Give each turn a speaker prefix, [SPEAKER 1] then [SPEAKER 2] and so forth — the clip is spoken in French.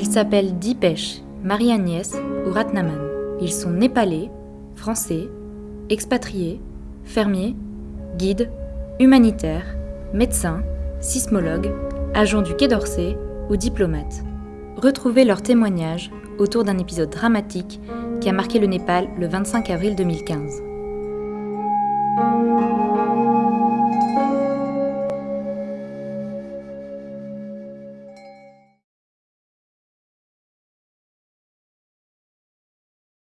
[SPEAKER 1] Ils s'appellent Dipesh, Marie-Agnès ou Ratnaman. Ils sont népalais, français, expatriés, fermiers, guides, humanitaires, médecins, sismologues, agents du Quai d'Orsay ou diplomates. Retrouvez leurs témoignages autour d'un épisode dramatique qui a marqué le Népal le 25 avril 2015.